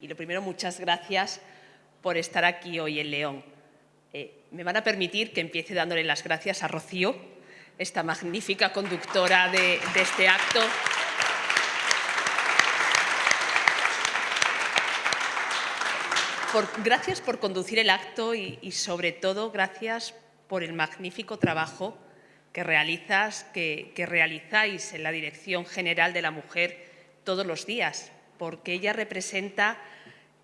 Y lo primero, muchas gracias por estar aquí hoy en León. Eh, me van a permitir que empiece dándole las gracias a Rocío, esta magnífica conductora de, este acto. gracias por conducir el acto y, sobre todo gracias por el magnífico trabajo que realizas, que realizáis en la Dirección General de la Mujer todos los días, porque ella representa,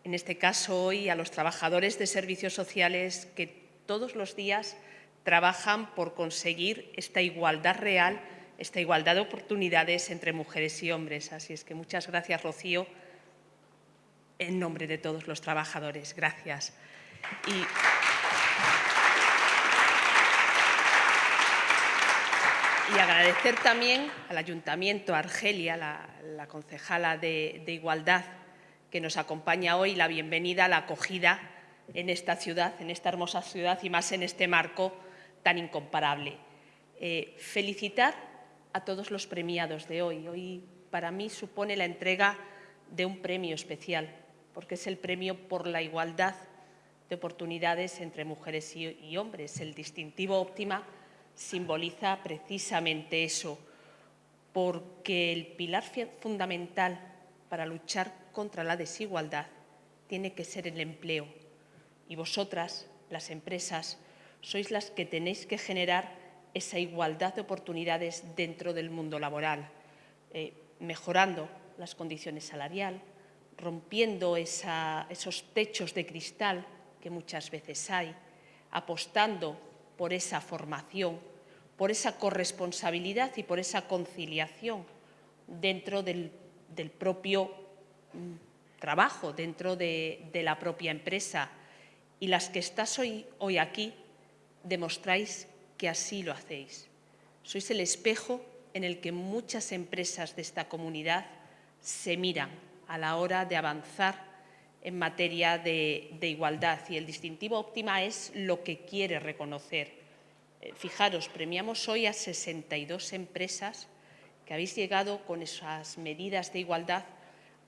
en este caso hoy, a los trabajadores de servicios sociales que todos los días trabajan por conseguir esta igualdad real, esta igualdad de oportunidades entre mujeres y hombres. Así es que muchas gracias, Rocío, en nombre de todos los trabajadores. Gracias. Y agradecer también al Ayuntamiento, a Argelia, la, concejala de, Igualdad, que nos acompaña hoy, la bienvenida, la acogida en esta ciudad, en esta hermosa ciudad y más en este marco tan incomparable. Eh, felicitar a todos los premiados de hoy. Hoy para mí supone la entrega de un premio especial, porque es el premio por la igualdad de oportunidades entre mujeres y, y hombres, el distintivo óptima simboliza precisamente eso, porque el pilar fundamental para luchar contra la desigualdad tiene que ser el empleo. Y vosotras, las empresas, sois las que tenéis que generar esa igualdad de oportunidades dentro del mundo laboral, eh, mejorando las condiciones salariales, rompiendo esos techos de cristal que muchas veces hay, apostando por esa formación, por esa corresponsabilidad y por esa conciliación dentro del, propio mm, trabajo, dentro de, la propia empresa. Y las que estás hoy, hoy aquí demostráis que así lo hacéis. Sois el espejo en el que muchas empresas de esta comunidad se miran a la hora de avanzar en materia de, igualdad y el distintivo óptima es lo que quiere reconocer. Eh, fijaros, premiamos hoy a 62 empresas que habéis llegado con esas medidas de igualdad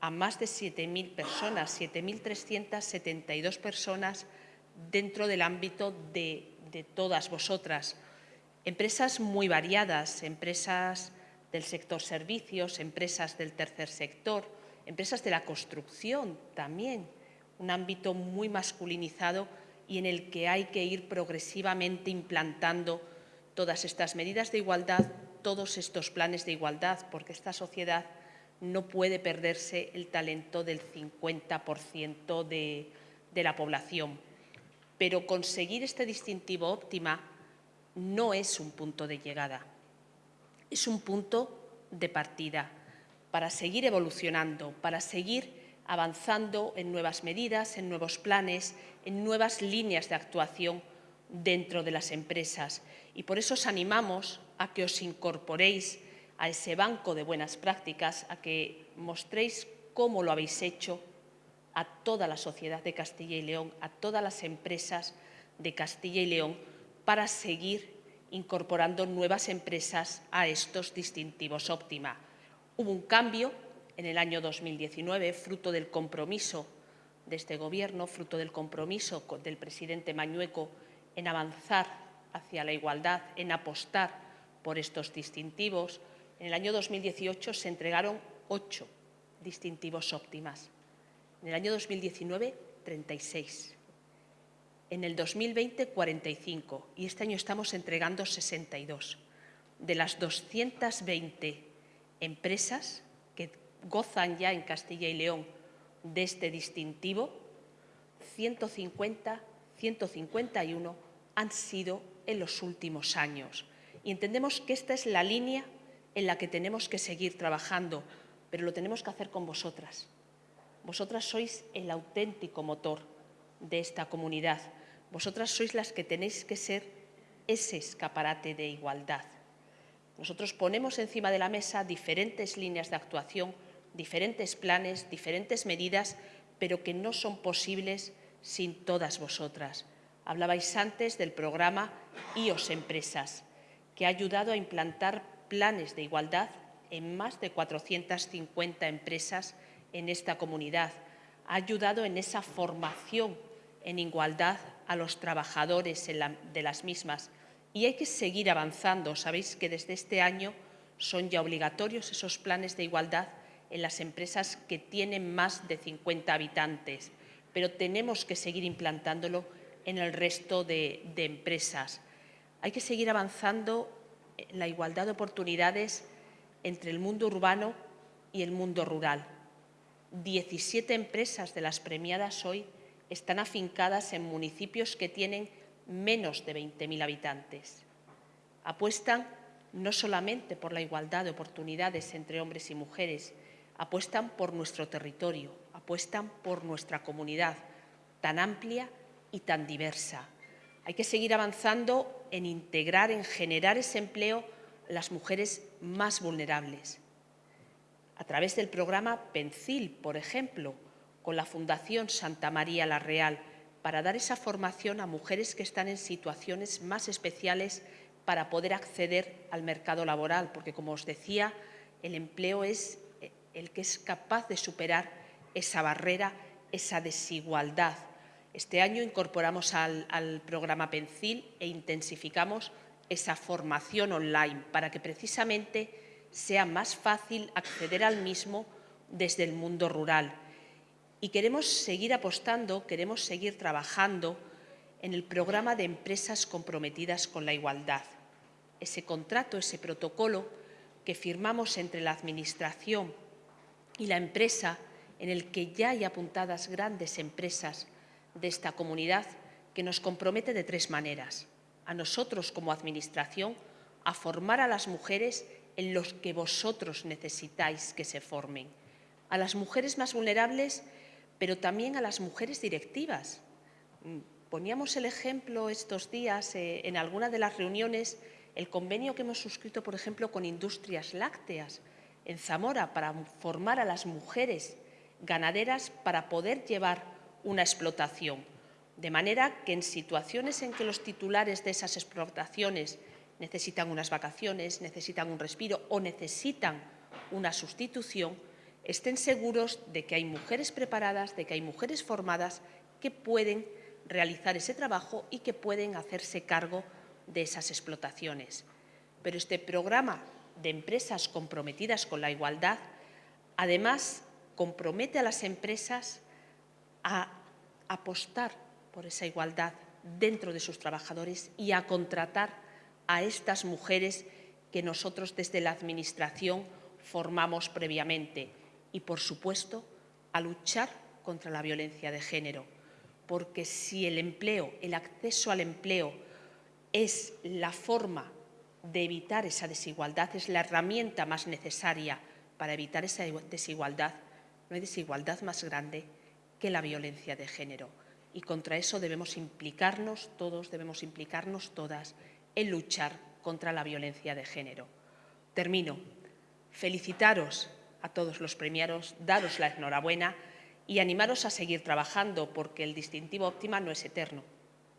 a más de 7.000 personas, 7.372 personas dentro del ámbito de, de todas vosotras. Empresas muy variadas, empresas del sector servicios, empresas del tercer sector, empresas de la construcción también, un ámbito muy masculinizado y en el que hay que ir progresivamente implantando todas estas medidas de igualdad, todos estos planes de igualdad, porque esta sociedad no puede perderse el talento del 50% de, la población. Pero conseguir este distintivo óptima no es un punto de llegada, es un punto de partida para seguir evolucionando, para seguir avanzando en nuevas medidas, en nuevos planes, en nuevas líneas de actuación dentro de las empresas. Y por eso os animamos a que os incorporéis a ese banco de buenas prácticas, a que mostréis cómo lo habéis hecho a toda la sociedad de Castilla y León, a todas las empresas de Castilla y León, para seguir incorporando nuevas empresas a estos distintivos óptima. Hubo un cambio en el año 2019, fruto del compromiso de este Gobierno, fruto del compromiso del presidente Mañueco en avanzar hacia la igualdad, en apostar por estos distintivos. En el año 2018 se entregaron ocho distintivos óptimas. En el año 2019, 36. En el 2020, 45. Y este año estamos entregando 62. De las 220 empresas que gozan ya en Castilla y León de este distintivo, 150, 151 han sido en los últimos años. Y entendemos que esta es la línea en la que tenemos que seguir trabajando, pero lo tenemos que hacer con vosotras. Vosotras sois el auténtico motor de esta comunidad. Vosotras sois las que tenéis que ser ese escaparate de igualdad. Nosotros ponemos encima de la mesa diferentes líneas de actuación, diferentes planes, diferentes medidas, pero que no son posibles sin todas vosotras. Hablabais antes del programa IOS Empresas, que ha ayudado a implantar planes de igualdad en más de 450 empresas en esta comunidad. ha ayudado en esa formación en igualdad a los trabajadores de las mismas. Y hay que seguir avanzando. Sabéis que desde este año son ya obligatorios esos planes de igualdad en las empresas que tienen más de 50 habitantes, pero tenemos que seguir implantándolo en el resto de, de empresas. Hay que seguir avanzando en la igualdad de oportunidades entre el mundo urbano y el mundo rural. 17 empresas de las premiadas hoy están afincadas en municipios que tienen menos de 20.000 habitantes. Apuestan no solamente por la igualdad de oportunidades entre hombres y mujeres, apuestan por nuestro territorio, apuestan por nuestra comunidad tan amplia y tan diversa. Hay que seguir avanzando en integrar, en generar ese empleo las mujeres más vulnerables. A través del programa PENCIL, por ejemplo, con la Fundación Santa María la Real, para dar esa formación a mujeres que están en situaciones más especiales para poder acceder al mercado laboral, porque, como os decía, el empleo es el que es capaz de superar esa barrera, esa desigualdad este año incorporamos al, programa PENCIL e intensificamos esa formación online para que precisamente sea más fácil acceder al mismo desde el mundo rural. Y queremos seguir apostando, queremos seguir trabajando en el programa de empresas comprometidas con la igualdad. Ese contrato, ese protocolo que firmamos entre la Administración y la empresa, en el que ya hay apuntadas grandes empresas de esta comunidad que nos compromete de tres maneras. A nosotros como Administración, a formar a las mujeres en los que vosotros necesitáis que se formen. A las mujeres más vulnerables, pero también a las mujeres directivas. Mm, poníamos el ejemplo estos días eh, en alguna de las reuniones, el convenio que hemos suscrito, por ejemplo, con Industrias Lácteas en Zamora para formar a las mujeres ganaderas para poder llevar una explotación. De manera que en situaciones en que los titulares de esas explotaciones necesitan unas vacaciones, necesitan un respiro o necesitan una sustitución, estén seguros de que hay mujeres preparadas, de que hay mujeres formadas que pueden realizar ese trabajo y que pueden hacerse cargo de esas explotaciones. Pero este programa de empresas comprometidas con la igualdad, además, compromete a las empresas a apostar por esa igualdad dentro de sus trabajadores y a contratar a estas mujeres que nosotros desde la Administración formamos previamente y, por supuesto, a luchar contra la violencia de género, porque si el empleo, el acceso al empleo es la forma de evitar esa desigualdad, es la herramienta más necesaria para evitar esa desigualdad, no hay desigualdad más grande que la violencia de género. Y contra eso debemos implicarnos todos, debemos implicarnos todas en luchar contra la violencia de género. Termino. Felicitaros a todos los premiados, daros la enhorabuena y animaros a seguir trabajando porque el distintivo óptima no es eterno.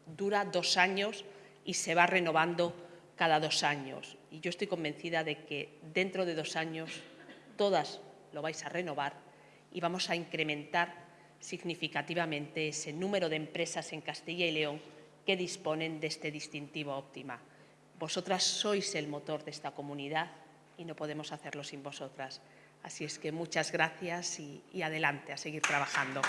Dura dos años y se va renovando cada dos años. Y yo estoy convencida de que dentro de dos años todas lo vais a renovar y vamos a incrementar significativamente ese número de empresas en Castilla y León que disponen de este distintivo óptima. Vosotras sois el motor de esta comunidad y no podemos hacerlo sin vosotras. Así es que muchas gracias y, adelante a seguir trabajando.